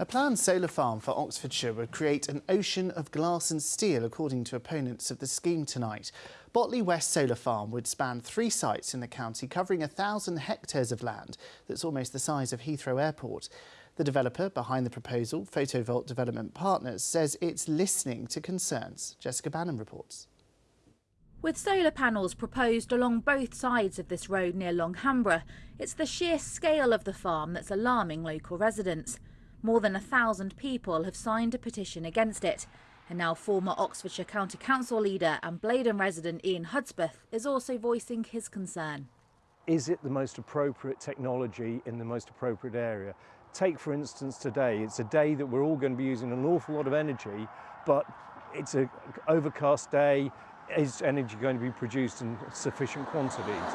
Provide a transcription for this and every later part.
A planned solar farm for Oxfordshire would create an ocean of glass and steel, according to opponents of the scheme tonight. Botley West Solar Farm would span three sites in the county, covering a thousand hectares of land that's almost the size of Heathrow Airport. The developer behind the proposal, Photovolt Development Partners, says it's listening to concerns. Jessica Bannon reports. With solar panels proposed along both sides of this road near Long Hanborough, it's the sheer scale of the farm that's alarming local residents. More than a thousand people have signed a petition against it. And now former Oxfordshire County Council leader and Bladon resident Ian Hudspeth is also voicing his concern. Is it the most appropriate technology in the most appropriate area? Take for instance today, it's a day that we're all going to be using an awful lot of energy, but it's an overcast day. Is energy going to be produced in sufficient quantities?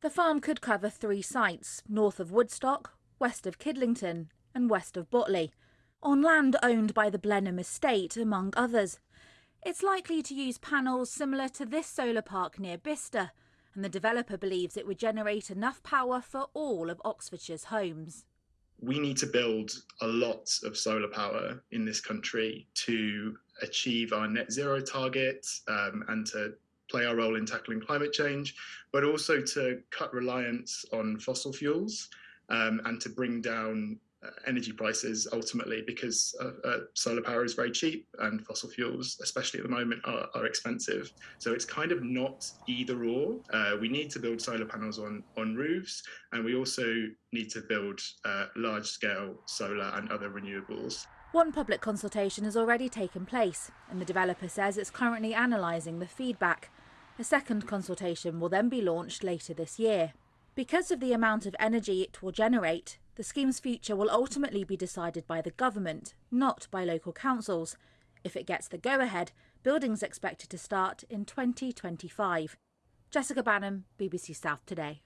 The farm could cover three sites, north of Woodstock, west of Kidlington and west of Botley, on land owned by the Blenheim Estate, among others. It's likely to use panels similar to this solar park near Bicester, and the developer believes it would generate enough power for all of Oxfordshire's homes. We need to build a lot of solar power in this country to achieve our net zero target um, and to play our role in tackling climate change, but also to cut reliance on fossil fuels um, and to bring down energy prices ultimately because uh, uh, solar power is very cheap and fossil fuels, especially at the moment, are, are expensive. So it's kind of not either or. Uh, we need to build solar panels on, on roofs and we also need to build uh, large scale solar and other renewables. One public consultation has already taken place and the developer says it's currently analysing the feedback. A second consultation will then be launched later this year. Because of the amount of energy it will generate, the scheme's future will ultimately be decided by the government, not by local councils. If it gets the go-ahead, building's expected to start in 2025. Jessica Bannon, BBC South Today.